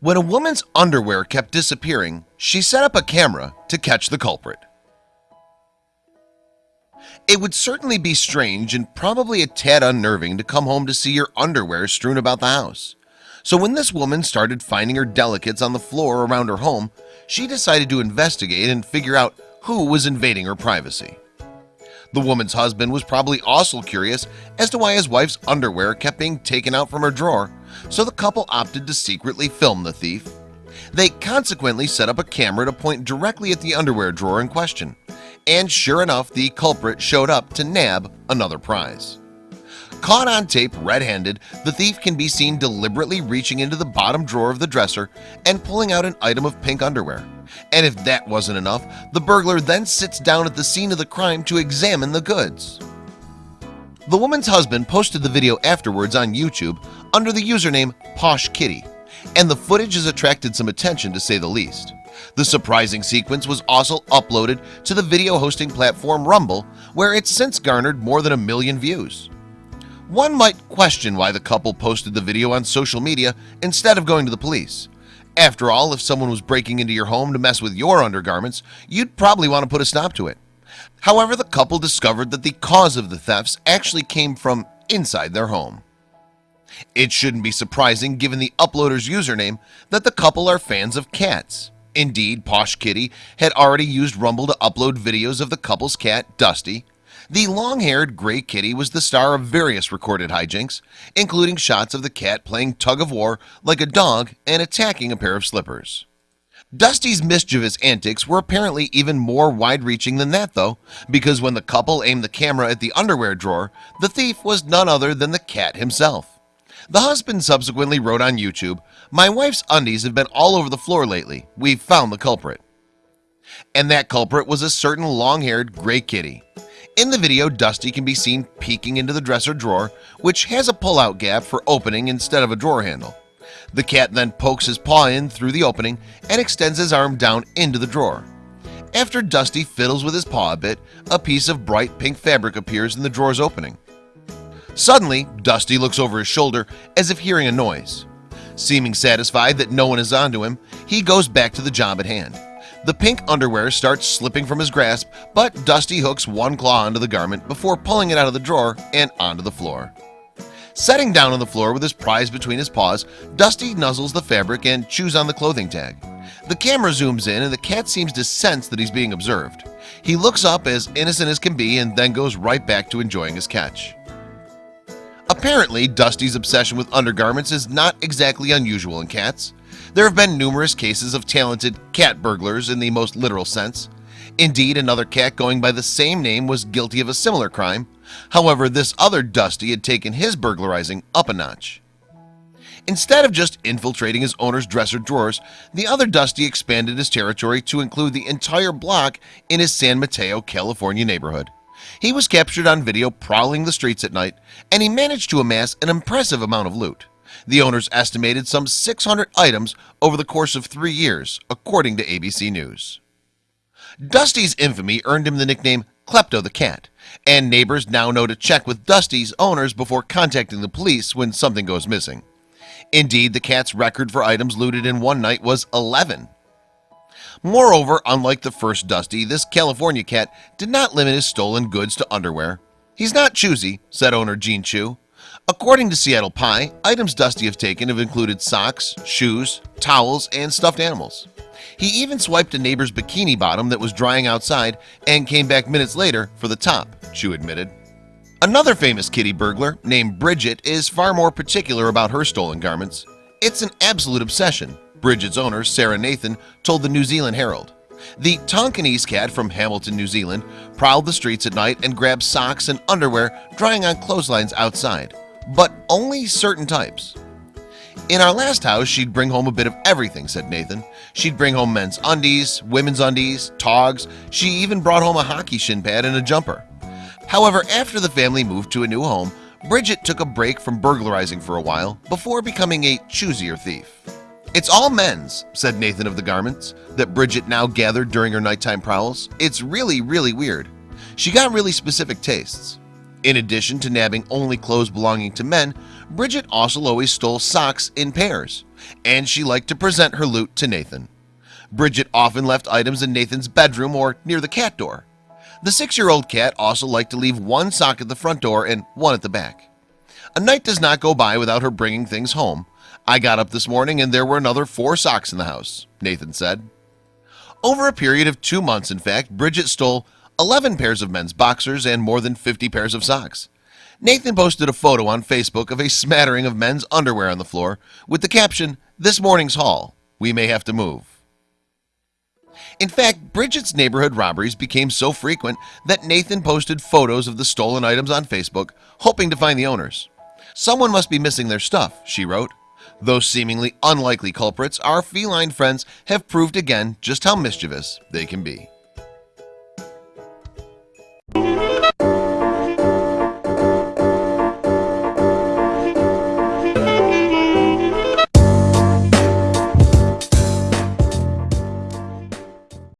When a woman's underwear kept disappearing, she set up a camera to catch the culprit. It would certainly be strange and probably a tad unnerving to come home to see your underwear strewn about the house. So when this woman started finding her delicates on the floor around her home, she decided to investigate and figure out who was invading her privacy. The woman's husband was probably also curious as to why his wife's underwear kept being taken out from her drawer, so the couple opted to secretly film the thief. They consequently set up a camera to point directly at the underwear drawer in question, and sure enough, the culprit showed up to nab another prize. Caught on tape red-handed, the thief can be seen deliberately reaching into the bottom drawer of the dresser and pulling out an item of pink underwear. And if that wasn't enough, the burglar then sits down at the scene of the crime to examine the goods. The woman's husband posted the video afterwards on YouTube under the username Posh Kitty, and the footage has attracted some attention to say the least. The surprising sequence was also uploaded to the video hosting platform Rumble, where it's since garnered more than a million views. One might question why the couple posted the video on social media instead of going to the police. After all, if someone was breaking into your home to mess with your undergarments, you'd probably want to put a stop to it. However, the couple discovered that the cause of the thefts actually came from inside their home. It shouldn't be surprising given the uploader's username that the couple are fans of cats. Indeed, Posh Kitty had already used Rumble to upload videos of the couple's cat, Dusty, the long-haired gray kitty was the star of various recorded hijinks including shots of the cat playing tug-of-war like a dog and attacking a pair of slippers. Dusty's mischievous antics were apparently even more wide-reaching than that though because when the couple aimed the camera at the underwear drawer the thief was none other than the cat himself the husband subsequently wrote on YouTube my wife's undies have been all over the floor lately. We've found the culprit. And that culprit was a certain long-haired gray kitty. In the video Dusty can be seen peeking into the dresser drawer which has a pull-out gap for opening instead of a drawer handle. The cat then pokes his paw in through the opening and extends his arm down into the drawer. After Dusty fiddles with his paw a bit a piece of bright pink fabric appears in the drawer's opening Suddenly Dusty looks over his shoulder as if hearing a noise Seeming satisfied that no one is onto him He goes back to the job at hand the pink underwear starts slipping from his grasp, but Dusty hooks one claw onto the garment before pulling it out of the drawer and onto the floor. Setting down on the floor with his prize between his paws, Dusty nuzzles the fabric and chews on the clothing tag. The camera zooms in and the cat seems to sense that he's being observed. He looks up as innocent as can be and then goes right back to enjoying his catch. Apparently, Dusty's obsession with undergarments is not exactly unusual in cats. There have been numerous cases of talented cat burglars in the most literal sense. Indeed another cat going by the same name was guilty of a similar crime. However, this other Dusty had taken his burglarizing up a notch. Instead of just infiltrating his owner's dresser drawers The other Dusty expanded his territory to include the entire block in his San Mateo, California neighborhood He was captured on video prowling the streets at night and he managed to amass an impressive amount of loot. The owners estimated some 600 items over the course of three years according to ABC News. Dusty's infamy earned him the nickname Klepto the cat and neighbors now know to check with Dusty's owners before contacting the police when something goes missing. Indeed the cat's record for items looted in one night was 11 Moreover, unlike the first Dusty this California cat did not limit his stolen goods to underwear He's not choosy said owner Jean Chu According to Seattle Pie, items Dusty have taken have included socks, shoes, towels, and stuffed animals. He even swiped a neighbor's bikini bottom that was drying outside and came back minutes later for the top, Chu admitted. Another famous kitty burglar named Bridget is far more particular about her stolen garments. It's an absolute obsession, Bridget's owner, Sarah Nathan, told the New Zealand Herald. The Tonkinese cat from Hamilton, New Zealand, prowled the streets at night and grabbed socks and underwear drying on clotheslines outside but only certain types. In our last house she'd bring home a bit of everything said Nathan. She'd bring home men's undies women's undies togs. She even brought home a hockey shin pad and a jumper. However after the family moved to a new home Bridget took a break from burglarizing for a while before becoming a choosier thief it's all men's said Nathan of the garments that Bridget now gathered during her nighttime prowls. It's really really weird. She got really specific tastes. In addition to nabbing only clothes belonging to men Bridget also always stole socks in pairs and she liked to present her loot to Nathan. Bridget often left items in Nathan's bedroom or near the cat door. The six-year-old cat also liked to leave one sock at the front door and one at the back. A night does not go by without her bringing things home I got up this morning and there were another four socks in the house Nathan said. Over a period of two months in fact Bridget stole 11 pairs of men's boxers and more than 50 pairs of socks. Nathan posted a photo on Facebook of a smattering of men's underwear on the floor with the caption this morning's haul. We may have to move. In fact Bridget's neighborhood robberies became so frequent that Nathan posted photos of the stolen items on Facebook hoping to find the owners. Someone must be missing their stuff she wrote those seemingly unlikely culprits our feline friends have proved again just how mischievous they can be